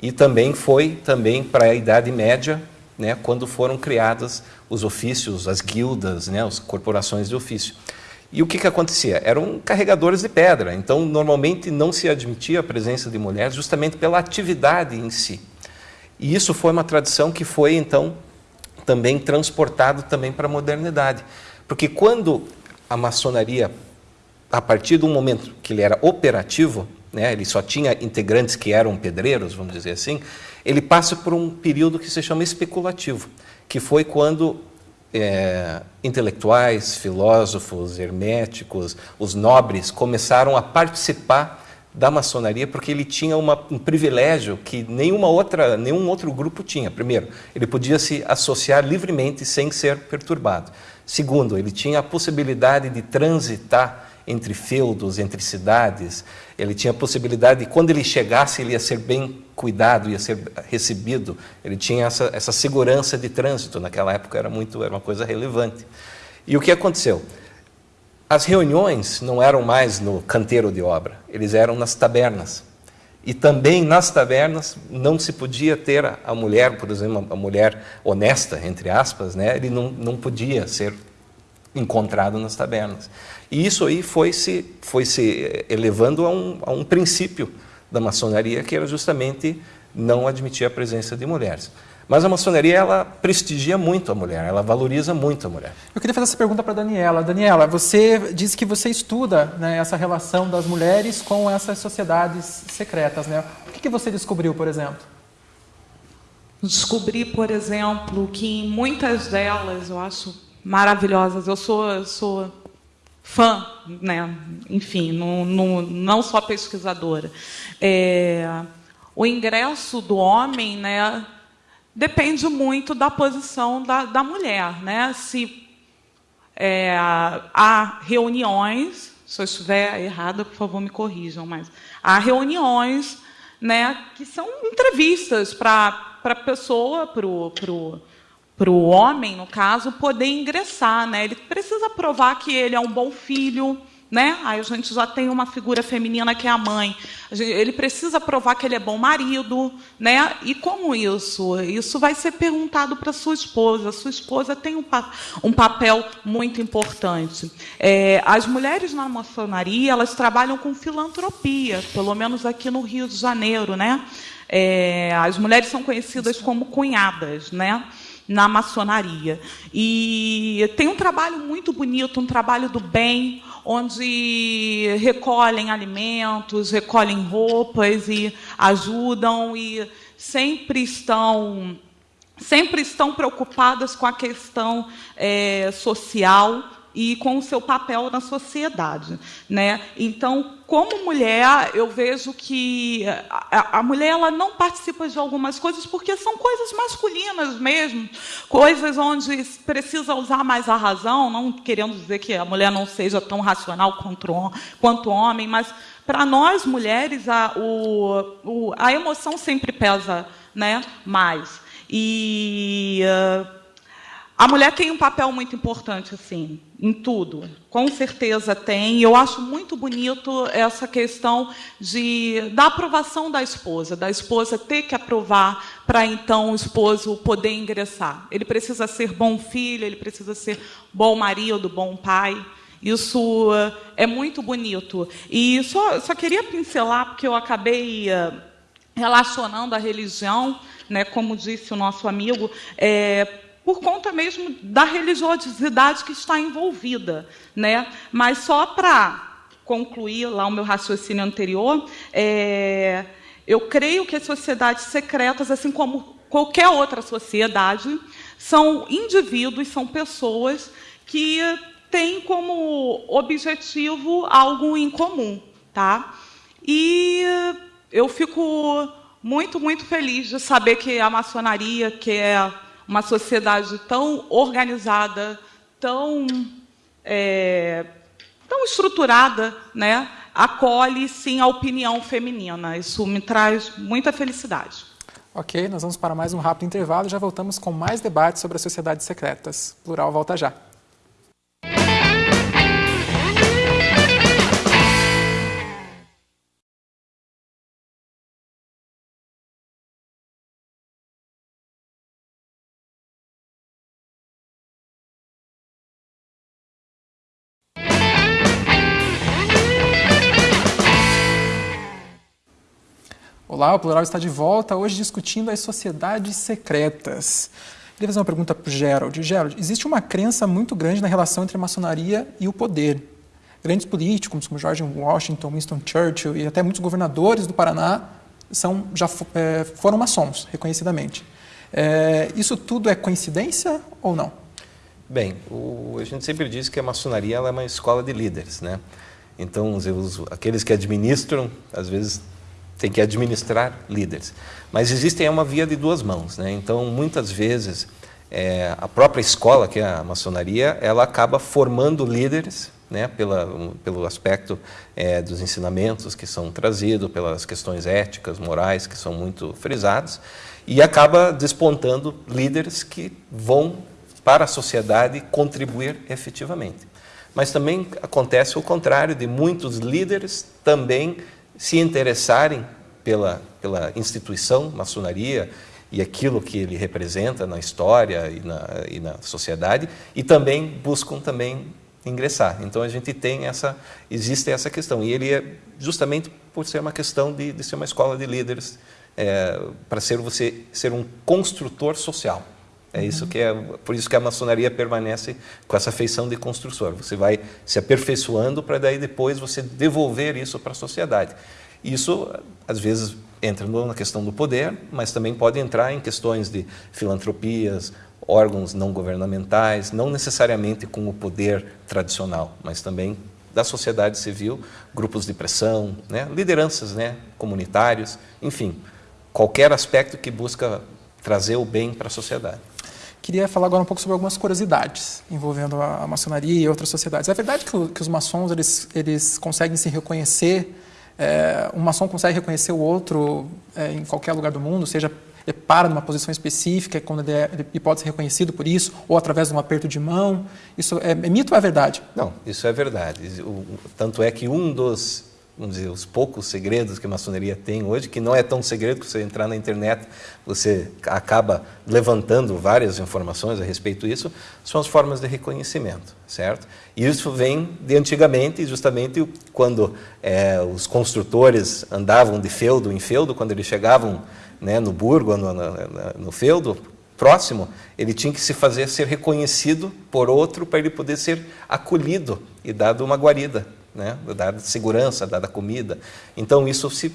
e também foi também para a Idade Média, né, quando foram criadas os ofícios, as guildas, né, as corporações de ofício. E o que, que acontecia? Eram carregadores de pedra, então normalmente não se admitia a presença de mulheres justamente pela atividade em si. E isso foi uma tradição que foi então também transportado também para a modernidade. Porque quando a maçonaria, a partir do momento que ele era operativo, né, ele só tinha integrantes que eram pedreiros, vamos dizer assim, ele passa por um período que se chama especulativo, que foi quando é, intelectuais, filósofos, herméticos, os nobres começaram a participar da maçonaria porque ele tinha uma, um privilégio que nenhuma outra, nenhum outro grupo tinha. Primeiro, ele podia se associar livremente sem ser perturbado. Segundo, ele tinha a possibilidade de transitar entre feudos, entre cidades. Ele tinha a possibilidade de, quando ele chegasse, ele ia ser bem cuidado, ia ser recebido. Ele tinha essa, essa segurança de trânsito. Naquela época era, muito, era uma coisa relevante. E o que aconteceu? As reuniões não eram mais no canteiro de obra, eles eram nas tabernas. E também nas tabernas não se podia ter a mulher, por exemplo, a mulher honesta, entre aspas, né? ele não, não podia ser encontrado nas tabernas. E isso aí foi se, foi se elevando a um, a um princípio da maçonaria, que era justamente não admitir a presença de mulheres. Mas a maçonaria ela prestigia muito a mulher, ela valoriza muito a mulher. Eu queria fazer essa pergunta para a Daniela. Daniela, você disse que você estuda né, essa relação das mulheres com essas sociedades secretas. Né? O que, que você descobriu, por exemplo? Descobri, por exemplo, que em muitas delas, eu acho maravilhosas, eu sou, sou fã, né? enfim, no, no, não só pesquisadora. É, o ingresso do homem né, depende muito da posição da, da mulher. Né? Se é, há reuniões, se eu estiver errada, por favor, me corrijam, mas há reuniões né, que são entrevistas para a pessoa, para o para o homem, no caso, poder ingressar. Né? Ele precisa provar que ele é um bom filho. Né? Aí a gente já tem uma figura feminina que é a mãe. Ele precisa provar que ele é bom marido. Né? E como isso? Isso vai ser perguntado para sua esposa. Sua esposa tem um, pa um papel muito importante. É, as mulheres na maçonaria elas trabalham com filantropia, pelo menos aqui no Rio de Janeiro. Né? É, as mulheres são conhecidas como cunhadas. Né? Na maçonaria. E tem um trabalho muito bonito, um trabalho do bem, onde recolhem alimentos, recolhem roupas e ajudam e sempre estão sempre estão preocupadas com a questão é, social e com o seu papel na sociedade, né? Então, como mulher, eu vejo que a, a, mulher ela não participa de algumas coisas porque são coisas masculinas mesmo, coisas onde precisa usar mais a razão, não querendo dizer que a mulher não seja tão racional quanto, quanto homem, mas para nós mulheres a, o, o, a emoção sempre pesa, né? Mais e uh, a mulher tem um papel muito importante, assim, em tudo. Com certeza tem. Eu acho muito bonito essa questão de, da aprovação da esposa, da esposa ter que aprovar para então o esposo poder ingressar. Ele precisa ser bom filho, ele precisa ser bom marido, bom pai. Isso é muito bonito. E só, só queria pincelar, porque eu acabei uh, relacionando a religião, né, como disse o nosso amigo, é, por conta mesmo da religiosidade que está envolvida. Né? Mas só para concluir lá o meu raciocínio anterior, é, eu creio que as sociedades secretas, assim como qualquer outra sociedade, são indivíduos, são pessoas que têm como objetivo algo em comum. Tá? E eu fico muito, muito feliz de saber que a maçonaria, que é uma sociedade tão organizada, tão, é, tão estruturada, né, acolhe sim a opinião feminina. Isso me traz muita felicidade. Ok, nós vamos para mais um rápido intervalo e já voltamos com mais debates sobre as sociedades secretas. Plural volta já. Olá, o Plural está de volta, hoje discutindo as sociedades secretas. Queria fazer uma pergunta para o Gerald. Gerald, existe uma crença muito grande na relação entre a maçonaria e o poder. Grandes políticos, como George Washington, Winston Churchill e até muitos governadores do Paraná são, já é, foram maçons, reconhecidamente. É, isso tudo é coincidência ou não? Bem, o, a gente sempre diz que a maçonaria é uma escola de líderes, né? Então, os, aqueles que administram, às vezes, tem que administrar líderes. Mas existe uma via de duas mãos, né? Então, muitas vezes, é, a própria escola, que é a maçonaria, ela acaba formando líderes, né? Pela, um, pelo aspecto é, dos ensinamentos que são trazidos, pelas questões éticas, morais, que são muito frisadas, e acaba despontando líderes que vão para a sociedade contribuir efetivamente. Mas também acontece o contrário, de muitos líderes também se interessarem pela, pela instituição maçonaria e aquilo que ele representa na história e na, e na sociedade, e também buscam também ingressar. Então a gente tem essa, existe essa questão, e ele é justamente por ser uma questão de, de ser uma escola de líderes, é, para ser você ser um construtor social. É isso que é, por isso que a maçonaria permanece com essa feição de construtor. Você vai se aperfeiçoando para daí depois você devolver isso para a sociedade. Isso às vezes entra na questão do poder, mas também pode entrar em questões de filantropias, órgãos não governamentais, não necessariamente com o poder tradicional, mas também da sociedade civil, grupos de pressão, né, lideranças né, enfim, qualquer aspecto que busca trazer o bem para a sociedade. Queria falar agora um pouco sobre algumas curiosidades envolvendo a, maçonaria e outras sociedades. É verdade que, que os maçons eles, eles conseguem se reconhecer, é, um maçom consegue reconhecer o outro é, em qualquer lugar do mundo, seja ele para numa posição específica, quando ele, é, ele, pode ser reconhecido por isso, ou através de um aperto de mão. Isso é, é mito ou é verdade? Não, isso é verdade. O, tanto é que um dos vamos dizer, os poucos segredos que a maçonaria tem hoje, que não é tão segredo que você entrar na internet, você acaba levantando várias informações a respeito disso, são as formas de reconhecimento, certo? E isso vem de antigamente, justamente quando é, os construtores andavam de feudo em feudo, quando eles chegavam né, no burgo, no, no, no feudo, próximo, ele tinha que se fazer ser reconhecido por outro para ele poder ser acolhido e dado uma guarida, né? dada segurança, dada comida. Então isso se,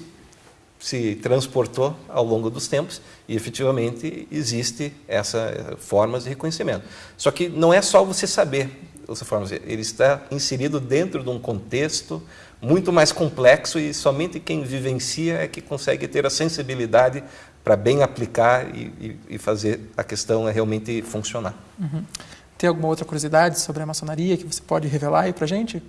se transportou ao longo dos tempos e efetivamente existe essa formas de reconhecimento. Só que não é só você saber essa forma, ele está inserido dentro de um contexto muito mais complexo e somente quem vivencia é que consegue ter a sensibilidade para bem aplicar e, e, fazer a questão realmente funcionar. Uhum. Tem alguma outra curiosidade sobre a maçonaria que você pode revelar aí para a gente?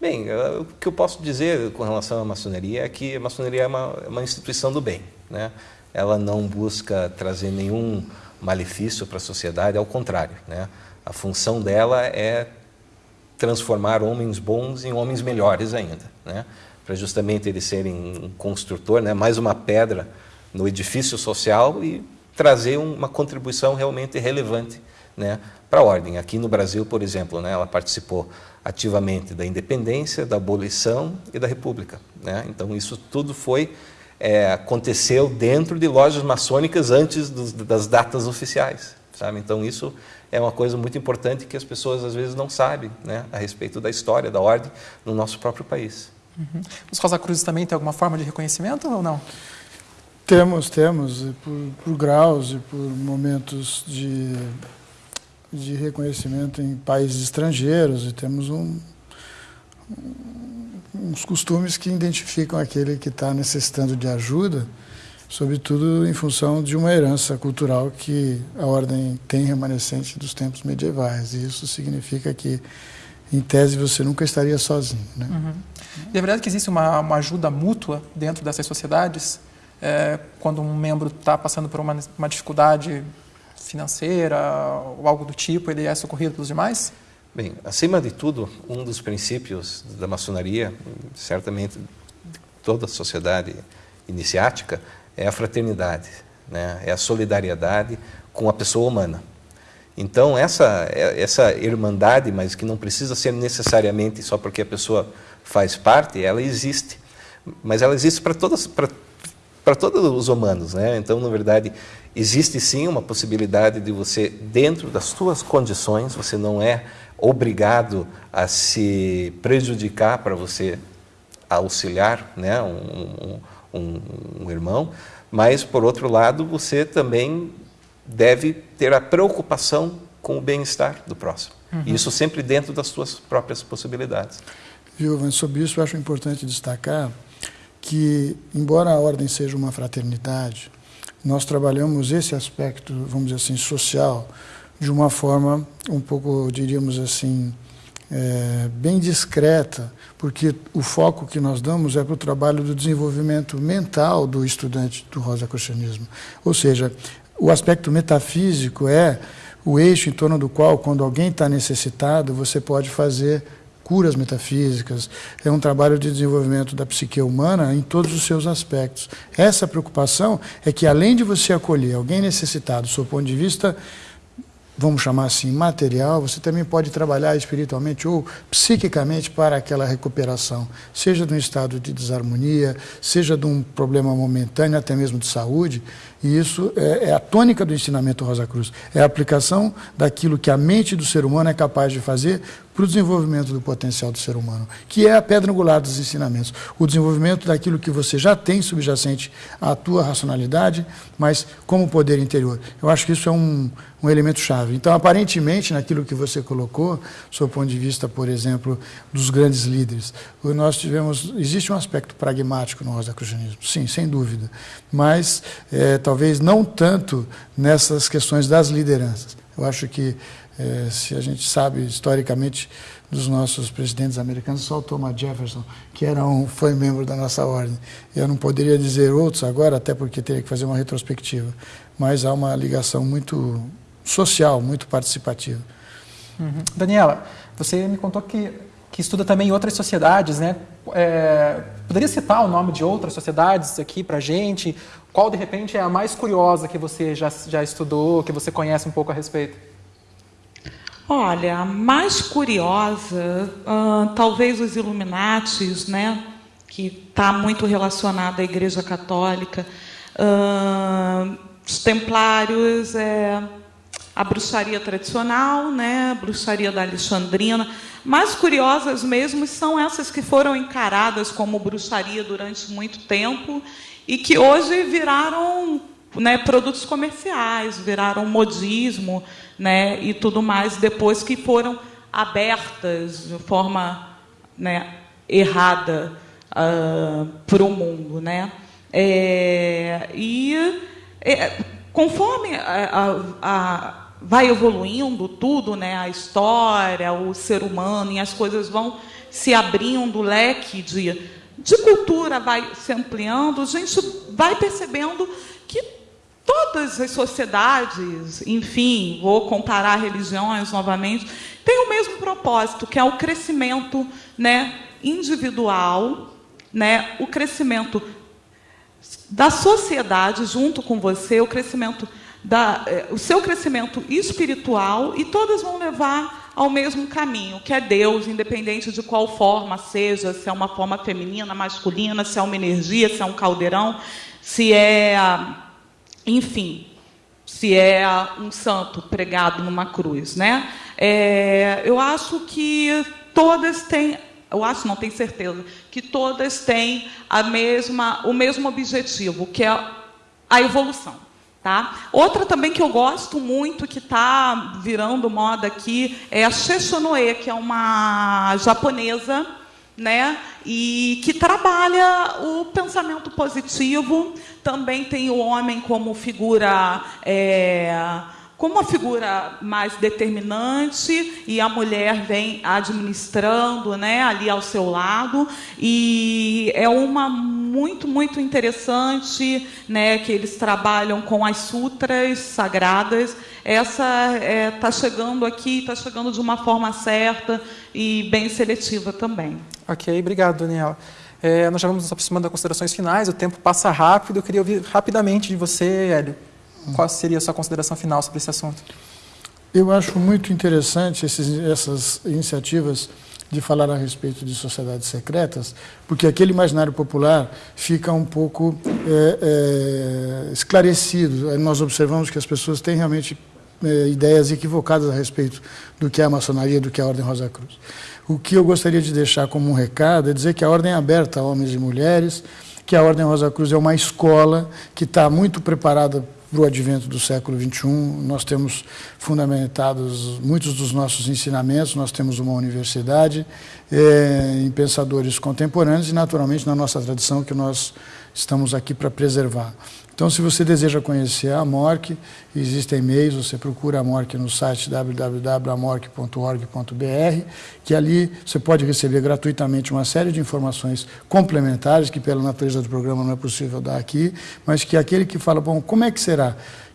Bem, o que eu posso dizer com relação à maçonaria é que a maçonaria é uma, é uma instituição do bem. Né? Ela não busca trazer nenhum malefício para a sociedade, ao contrário. Né? A função dela é transformar homens bons em homens melhores ainda, né? para justamente eles serem um construtor, né? mais uma pedra no edifício social e trazer uma contribuição realmente relevante né, para a ordem. Aqui no Brasil, por exemplo, né, ela participou ativamente da independência, da abolição e da república. Né? Então isso tudo foi é, aconteceu dentro de lojas maçônicas antes dos, das datas oficiais. Sabe? Então isso é uma coisa muito importante que as pessoas às vezes não sabem né, a respeito da história da ordem no nosso próprio país. Uhum. Os Rosa Cruzes também têm alguma forma de reconhecimento ou não? Temos, temos, por, por graus e por momentos de, de reconhecimento em países estrangeiros e temos um, uns costumes que identificam aquele que está necessitando de ajuda, sobretudo em função de uma herança cultural que a ordem tem remanescente dos tempos medievais. E isso significa que, em tese, você nunca estaria sozinho. Né? Uhum. E é verdade que existe uma, uma ajuda mútua dentro dessas sociedades? é, quando um membro está passando por uma, uma dificuldade financeira ou algo do tipo, ele é socorrido pelos demais? Bem, acima de tudo, um dos princípios da maçonaria, certamente toda a sociedade iniciática, é a fraternidade, né? é a solidariedade com a pessoa humana. Então, essa, essa irmandade, mas que não precisa ser necessariamente só porque a pessoa faz parte, ela existe. Mas ela existe para para para todos os humanos. Né? Então, na verdade, existe sim uma possibilidade de você, dentro das suas condições, você não é obrigado a se prejudicar para você auxiliar né? um, um, um irmão, mas, por outro lado, você também deve ter a preocupação com o bem-estar do próximo. Uhum. Isso sempre dentro das suas próprias possibilidades. Viu, sobre isso eu acho importante destacar que, embora a ordem seja uma fraternidade, nós trabalhamos esse aspecto, vamos dizer assim, social, de uma forma um pouco, diríamos assim, é, bem discreta, porque o foco que nós damos é para o trabalho do desenvolvimento mental do estudante do rosacrucianismo. Ou seja, o aspecto metafísico é o eixo em torno do qual, quando alguém está necessitado, você pode fazer curas metafísicas, é um trabalho de desenvolvimento da psique humana em todos os seus aspectos. Essa preocupação é que, além de você acolher alguém necessitado, do seu ponto de vista vamos chamar assim, material, você também pode trabalhar espiritualmente ou psiquicamente para aquela recuperação, seja de um estado de desarmonia, seja de um problema momentâneo, até mesmo de saúde. E isso é, é a tônica do ensinamento Rosa Cruz. É a aplicação daquilo que a mente do ser humano é capaz de fazer para o desenvolvimento do potencial do ser humano, que é a pedra angular dos ensinamentos. O desenvolvimento daquilo que você já tem subjacente à tua racionalidade, mas como poder interior. Eu acho que isso é um, um elemento chave. Então, aparentemente, naquilo que você colocou, do ponto de vista, por exemplo, dos grandes líderes, nós tivemos, existe um aspecto pragmático no rosacrucianismo, sim, sem dúvida, mas é, talvez não tanto nessas questões das lideranças. Eu acho que é, se a gente sabe historicamente dos nossos presidentes americanos, só o Thomas Jefferson, que era um, foi membro da nossa ordem. Eu não poderia dizer outros agora, até porque teria que fazer uma retrospectiva, mas há uma ligação muito social, muito participativa. Uhum. Daniela, você me contou que, que estuda também outras sociedades, né? É, poderia citar o nome de outras sociedades aqui para gente? Qual, de repente, é a mais curiosa que você já, já estudou, que você conhece um pouco a respeito? Olha, a mais curiosa, uh, talvez os Illuminatis, né, que está muito relacionada à Igreja Católica. Uh, os templários, é, a bruxaria tradicional, né, a bruxaria da Alexandrina. Mais curiosas mesmo são essas que foram encaradas como bruxaria durante muito tempo e que hoje viraram né, produtos comerciais, viraram modismo né, e tudo mais, depois que foram abertas de forma né, errada uh, para o mundo. Né? É, e é, conforme a, a, a, vai evoluindo tudo, né, a história, o ser humano, e as coisas vão se abrindo, o leque de, de cultura vai se ampliando, a gente vai percebendo que todas as sociedades, enfim, vou comparar religiões novamente, têm o mesmo propósito, que é o crescimento né, individual, né, o crescimento da sociedade junto com você, o crescimento da, eh, o seu crescimento espiritual e todas vão levar ao mesmo caminho, que é Deus, independente de qual forma seja, se é uma forma feminina, masculina, se é uma energia, se é um caldeirão, se é, enfim, se é um santo pregado numa cruz, né? É, eu acho que todas têm eu acho, não tenho certeza, que todas têm a mesma, o mesmo objetivo, que é a evolução. Tá? Outra também que eu gosto muito, que está virando moda aqui, é a Sheshonoe, que é uma japonesa, né? E que trabalha o pensamento positivo. Também tem o homem como figura. É, como uma figura mais determinante e a mulher vem administrando, né, ali ao seu lado e é uma muito muito interessante, né, que eles trabalham com as sutras sagradas. Essa está é, tá chegando aqui, está chegando de uma forma certa e bem seletiva também. Ok, obrigado, Daniela. É, nós já vamos nos aproximando das considerações finais, o tempo passa rápido. Eu queria ouvir rapidamente de você, Hélio. Qual seria a sua consideração final sobre esse assunto? Eu acho muito interessante esses, essas iniciativas de falar a respeito de sociedades secretas, porque aquele imaginário popular fica um pouco é, é, esclarecido. Nós observamos que as pessoas têm realmente é, ideias equivocadas a respeito do que é a maçonaria, do que é a Ordem Rosa Cruz. O que eu gostaria de deixar como um recado é dizer que a Ordem é aberta a homens e mulheres, que a Ordem Rosa Cruz é uma escola que está muito preparada para o advento do século XXI. Nós temos fundamentados muitos dos nossos ensinamentos, nós temos uma universidade é, em pensadores contemporâneos e, naturalmente, na nossa tradição que nós estamos aqui para preservar. Então, se você deseja conhecer a MORC, existem e-mails, você procura a MORC no site www.amorc.org.br, que ali você pode receber gratuitamente uma série de informações complementares, que pela natureza do programa não é possível dar aqui, mas que aquele que fala, bom, como é que será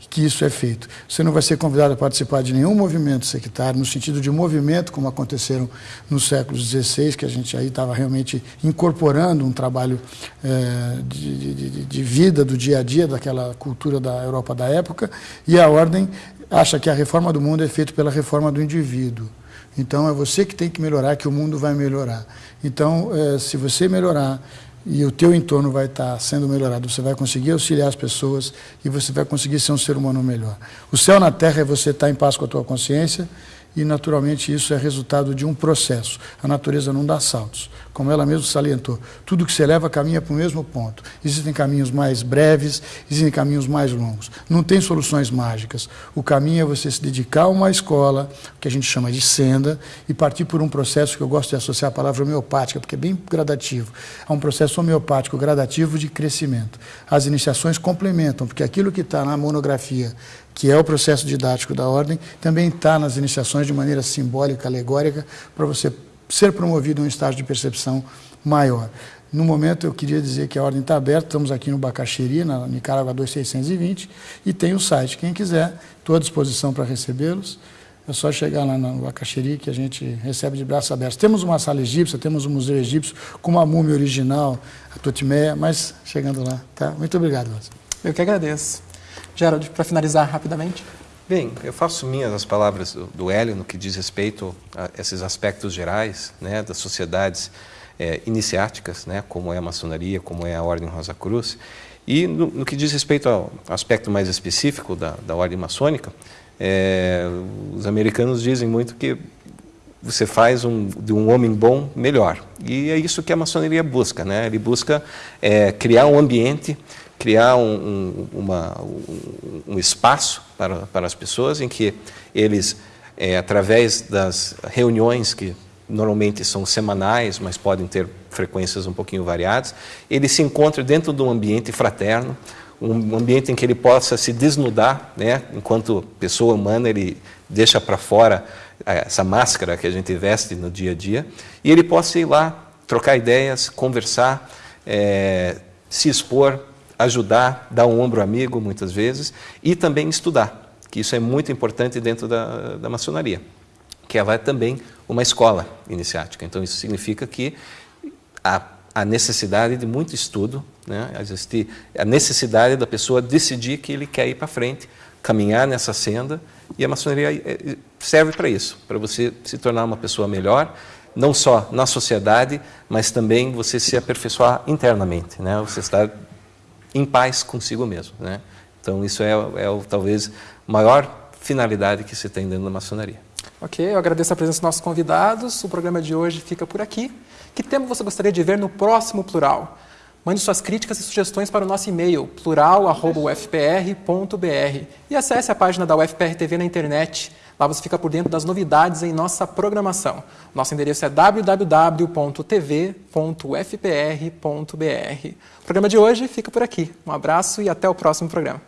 que isso é feito. Você não vai ser convidado a participar de nenhum movimento sectário, no sentido de movimento, como aconteceram no século XVI, que a gente aí estava realmente incorporando um trabalho é, de, de, de vida do dia a dia daquela cultura da Europa da época, e a ordem acha que a reforma do mundo é feita pela reforma do indivíduo. Então é você que tem que melhorar, que o mundo vai melhorar. Então, é, se você melhorar e o teu entorno vai estar sendo melhorado. Você vai conseguir auxiliar as pessoas e você vai conseguir ser um ser humano melhor. O céu na terra é você estar em paz com a tua consciência e, naturalmente, isso é resultado de um processo. A natureza não dá saltos. Como ela mesma salientou, tudo que se leva caminha para o mesmo ponto. Existem caminhos mais breves, existem caminhos mais longos. Não tem soluções mágicas. O caminho é você se dedicar a uma escola, que a gente chama de senda, e partir por um processo que eu gosto de associar a palavra homeopática, porque é bem gradativo. É um processo homeopático gradativo de crescimento. As iniciações complementam, porque aquilo que está na monografia que é o processo didático da ordem, também está nas iniciações de maneira simbólica, alegórica, para você ser promovido a um estágio de percepção maior. No momento, eu queria dizer que a ordem está aberta, estamos aqui no Bacaxeri, na Nicarágua 2620, e tem o site. Quem quiser, estou à disposição para recebê-los. É só chegar lá no Bacaxeri que a gente recebe de braços abertos. Temos uma sala egípcia, temos um museu egípcio com uma múmia original, a Totimeia, mas chegando lá. Tá? Muito obrigado, Lázaro. Eu que agradeço. Gerald, para finalizar rapidamente. Bem, eu faço minhas as palavras do, Hélio no que diz respeito a esses aspectos gerais né, das sociedades é, iniciáticas, né, como é a maçonaria, como é a Ordem Rosa Cruz, E no, no que diz respeito ao aspecto mais específico da, da ordem maçônica, é, os americanos dizem muito que você faz um, de um homem bom melhor. E é isso que a maçonaria busca. Né? Ele busca é, criar um ambiente, criar um, um, uma, um, espaço para, para as pessoas em que eles, é, através das reuniões que normalmente são semanais, mas podem ter frequências um pouquinho variadas, ele se encontra dentro de um ambiente fraterno, um ambiente em que ele possa se desnudar, né? enquanto pessoa humana ele deixa para fora é, essa máscara que a gente veste no dia a dia, e ele possa ir lá, trocar ideias, conversar, é, se expor, ajudar, dar um ombro amigo muitas vezes, e também estudar, que isso é muito importante dentro da, da maçonaria, que ela é também uma escola iniciática. Então isso significa que a, a necessidade de muito estudo, né? Existe a necessidade da pessoa decidir que ele quer ir para frente, caminhar nessa senda, e a maçonaria é, é, serve para isso, para você se tornar uma pessoa melhor, não só na sociedade, mas também você se aperfeiçoar internamente, né? Você estar em paz consigo mesmo, né? Então isso é, é talvez maior finalidade que se tem dentro da maçonaria. Ok, eu agradeço a presença dos nossos convidados. O programa de hoje fica por aqui. Que tema você gostaria de ver no próximo Plural? Mande suas críticas e sugestões para o nosso e-mail plural@ufpr.br e acesse a página da UFPR TV na internet. Lá você fica por dentro das novidades em nossa programação. Nosso endereço é www.tv.ufpr.br. O programa de hoje fica por aqui. Um abraço e até o próximo programa.